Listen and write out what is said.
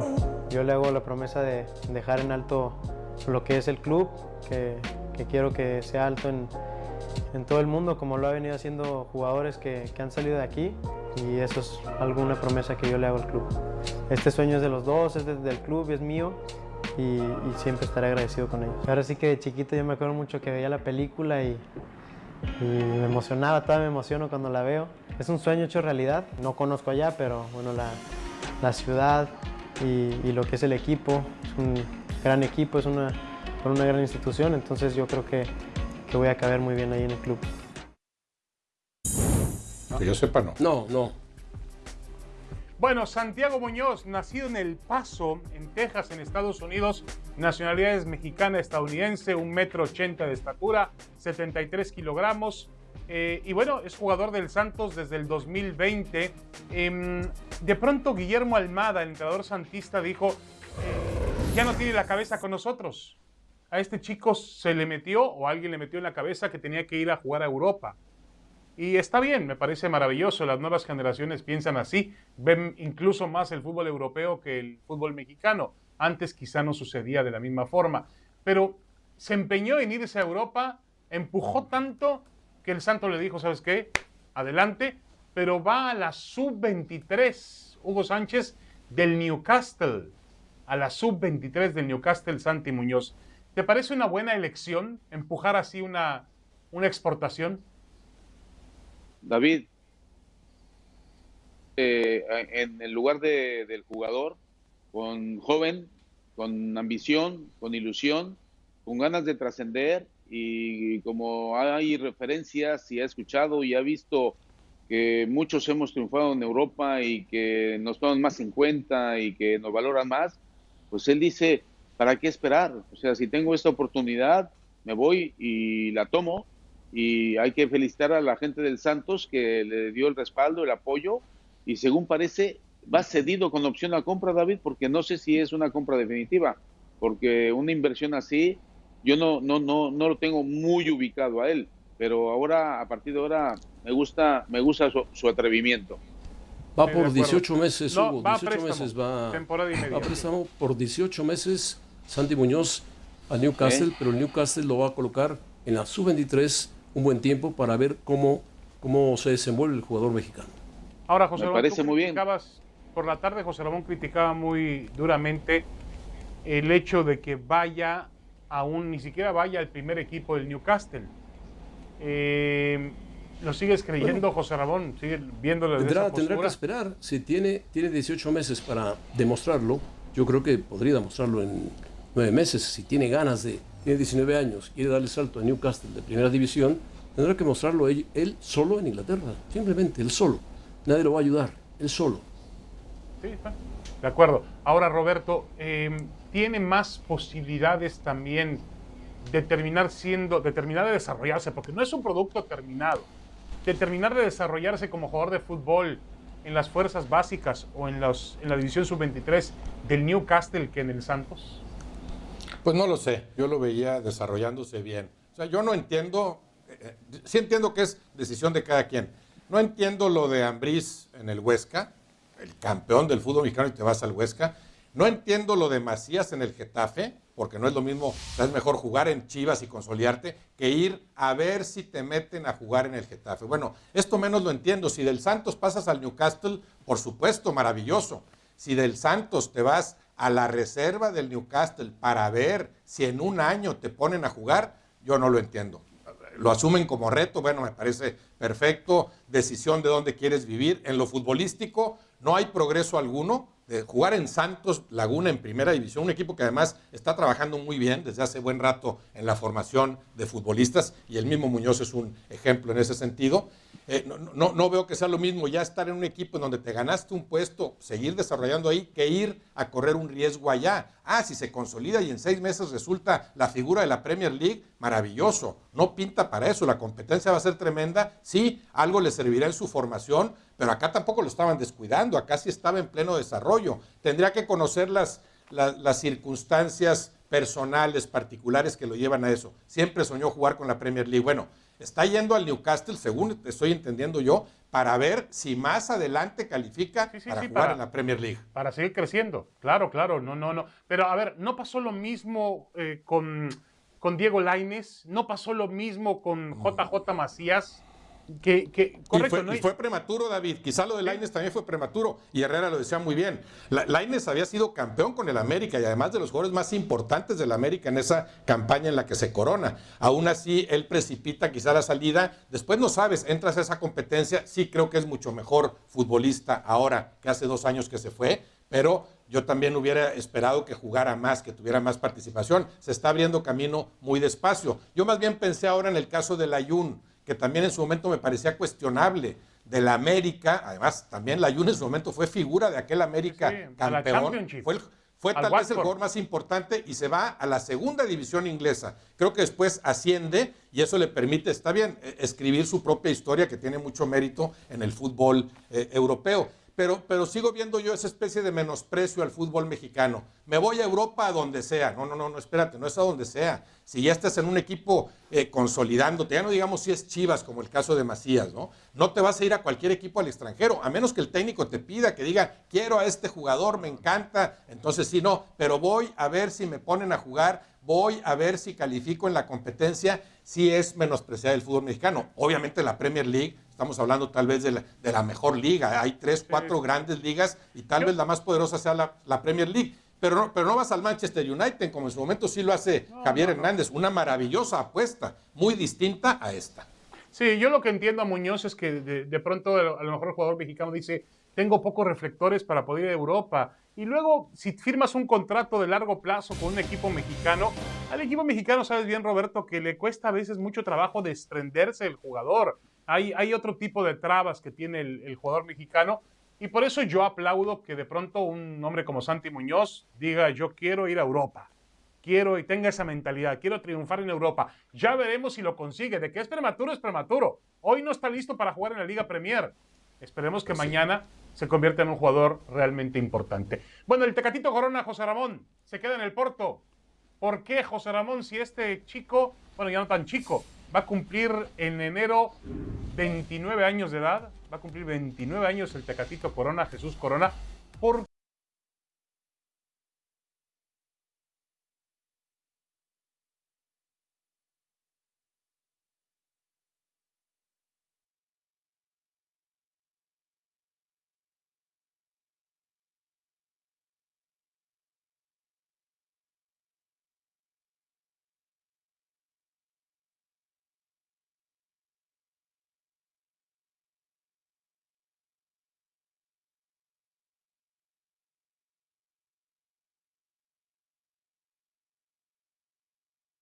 yo, yo le hago la promesa de dejar en alto lo que es el club, que, quiero que sea alto en, todo el mundo, como lo ha venido haciendo jugadores que, han salido de aquí, y eso es alguna promesa que yo le hago al club. Este sueño es de los dos, es del club, es mío, y, y, siempre estaré agradecido con ellos. Ahora sí que de chiquito yo me acuerdo mucho que veía la película y, y me emocionaba, todavía me emociono cuando la veo. Es un sueño hecho realidad, no conozco allá, pero bueno, la, la ciudad y, y, lo que es el equipo, es un gran equipo, es una, una gran institución, entonces yo creo que, que voy a caber muy bien ahí en el club. Que yo sepa, no. No, no. Bueno, Santiago Muñoz, nacido en El Paso, en Texas, en Estados Unidos, nacionalidades mexicana, estadounidense, un metro ochenta de estatura, 73 kilogramos. Eh, y bueno, es jugador del Santos desde el 2020. Eh, de pronto Guillermo Almada, el entrenador santista, dijo, eh, ya no tiene la cabeza con nosotros. A este chico se le metió o alguien le metió en la cabeza que tenía que ir a jugar a Europa. Y está bien, me parece maravilloso. Las nuevas generaciones piensan así, ven incluso más el fútbol europeo que el fútbol mexicano. Antes quizá no sucedía de la misma forma. Pero se empeñó en irse a Europa, empujó tanto que el Santo le dijo, ¿sabes qué? Adelante, pero va a la sub-23, Hugo Sánchez, del Newcastle. A la sub-23 del Newcastle, Santi Muñoz. ¿Te parece una buena elección empujar así una, una exportación? David, eh, en el lugar de, del jugador, con joven, con ambición, con ilusión, con ganas de trascender y como hay referencias y ha escuchado y ha visto que muchos hemos triunfado en Europa y que nos toman más en cuenta y que nos valoran más, pues él dice, ¿para qué esperar? O sea, si tengo esta oportunidad, me voy y la tomo. Y hay que felicitar a la gente del Santos que le dio el respaldo, el apoyo. Y según parece va cedido con opción a compra, David, porque no sé si es una compra definitiva, porque una inversión así yo no no no no lo tengo muy ubicado a él, pero ahora a partir de ahora me gusta me gusta su, su atrevimiento. Va por 18 meses, no, Hugo, va 18 a préstamo, meses va, temporada y media. va a préstamo por 18 meses Santi Muñoz al Newcastle, ¿Eh? pero el Newcastle lo va a colocar en la sub-23 un buen tiempo para ver cómo, cómo se desenvuelve el jugador mexicano. Ahora, José Me Ramón, parece muy bien. criticabas, por la tarde José Ramón criticaba muy duramente el hecho de que vaya aún, ni siquiera vaya al primer equipo del Newcastle. Eh, ¿Lo sigues creyendo, José Ramón? ¿Sigues viéndolo desde Tendrá, esa tendrá que esperar. Si tiene, tiene 18 meses para demostrarlo, yo creo que podría demostrarlo en 9 meses. Si tiene ganas de, tiene 19 años, quiere darle salto a Newcastle de primera división, tendrá que mostrarlo él, él solo en Inglaterra. Simplemente, él solo. Nadie lo va a ayudar, él solo. Sí, está. De acuerdo. Ahora, Roberto, eh, ¿tiene más posibilidades también de terminar siendo, de terminar de desarrollarse? Porque no es un producto terminado. De terminar de desarrollarse como jugador de fútbol en las fuerzas básicas o en, los, en la división sub-23 del Newcastle que en el Santos. Pues no lo sé, yo lo veía desarrollándose bien. O sea, yo no entiendo, eh, eh, sí entiendo que es decisión de cada quien. No entiendo lo de Ambriz en el Huesca, el campeón del fútbol mexicano y te vas al Huesca. No entiendo lo de Macías en el Getafe, porque no es lo mismo, es mejor jugar en Chivas y consolidarte que ir a ver si te meten a jugar en el Getafe. Bueno, esto menos lo entiendo. Si del Santos pasas al Newcastle, por supuesto, maravilloso. Si del Santos te vas a la reserva del Newcastle para ver si en un año te ponen a jugar, yo no lo entiendo. Lo asumen como reto, bueno, me parece perfecto, decisión de dónde quieres vivir. En lo futbolístico no hay progreso alguno. De jugar en Santos Laguna en primera división, un equipo que además está trabajando muy bien desde hace buen rato en la formación de futbolistas y el mismo Muñoz es un ejemplo en ese sentido. Eh, no, no, no, veo que sea lo mismo ya estar en un equipo en donde te ganaste un puesto, seguir desarrollando ahí, que ir a correr un riesgo allá. Ah, si se consolida y en seis meses resulta la figura de la Premier League, maravilloso. No pinta para eso, la competencia va a ser tremenda. Sí, algo le servirá en su formación, pero acá tampoco lo estaban descuidando, acá sí estaba en pleno desarrollo. Tendría que conocer las, las, las circunstancias personales, particulares que lo llevan a eso. Siempre soñó jugar con la Premier League. Bueno, está yendo al Newcastle, según estoy entendiendo yo, para ver si más adelante califica Sí, sí, para sí, jugar para- en la Premier League. Para seguir creciendo. Claro, claro, no, no, no. Pero a ver, ¿no pasó lo mismo eh, con, con Diego Laines? ¿No pasó lo mismo con JJ Macías? Que, que, correcto, y, fue, ¿no? y fue prematuro, David. Quizá lo de Laines también fue prematuro. Y Herrera lo decía muy bien. La- Lainez había sido campeón con el América y además de los jugadores más importantes del América en esa campaña en la que se corona. Aún así, él precipita quizá la salida. Después no sabes, entras a esa competencia. Sí creo que es mucho mejor futbolista ahora que hace dos años que se fue. Pero yo también hubiera esperado que jugara más, que tuviera más participación. Se está abriendo camino muy despacio. Yo más bien pensé ahora en el caso del Ayun que también en su momento me parecía cuestionable de la América, además también la Jun en su momento fue figura de aquel América Sí, campeón, fue, el- fue Al tal vez el jugador más importante y se va a la segunda división inglesa. Creo que después asciende y eso le permite, está bien, eh, escribir su propia historia que tiene mucho mérito en el fútbol eh, europeo. Pero, pero sigo viendo yo esa especie de menosprecio al fútbol mexicano. Me voy a Europa a donde sea. No, no, no, no, espérate, no es a donde sea. Si ya estás en un equipo eh, consolidándote, ya no digamos si es Chivas, como el caso de Macías, ¿no? No te vas a ir a cualquier equipo al extranjero, a menos que el técnico te pida que diga, quiero a este jugador, me encanta. Entonces sí, no, pero voy a ver si me ponen a jugar, voy a ver si califico en la competencia, si es menospreciar el fútbol mexicano. Obviamente la Premier League, estamos hablando tal vez de la, de la mejor liga, hay tres, cuatro grandes ligas y tal Yo- vez la más poderosa sea la, la Premier League. Pero no, pero no vas al Manchester United, como en su momento sí lo hace Javier Hernández, una maravillosa apuesta, muy distinta a esta. Sí, yo lo que entiendo a Muñoz es que de, de pronto a lo mejor el jugador mexicano dice, tengo pocos reflectores para poder ir a Europa. Y luego, si firmas un contrato de largo plazo con un equipo mexicano, al equipo mexicano sabes bien, Roberto, que le cuesta a veces mucho trabajo desprenderse del jugador. Hay, hay otro tipo de trabas que tiene el, el jugador mexicano. Y por eso yo aplaudo que de pronto un hombre como Santi Muñoz diga, yo quiero ir a Europa quiero y tenga esa mentalidad, quiero triunfar en Europa. Ya veremos si lo consigue. De que es prematuro, es prematuro. Hoy no está listo para jugar en la Liga Premier. Esperemos que mañana se convierta en un jugador realmente importante. Bueno, el Tecatito Corona, José Ramón, se queda en el Porto. ¿Por qué, José Ramón, si este chico, bueno, ya no tan chico, va a cumplir en enero 29 años de edad, va a cumplir 29 años el Tecatito Corona, Jesús Corona, ¿por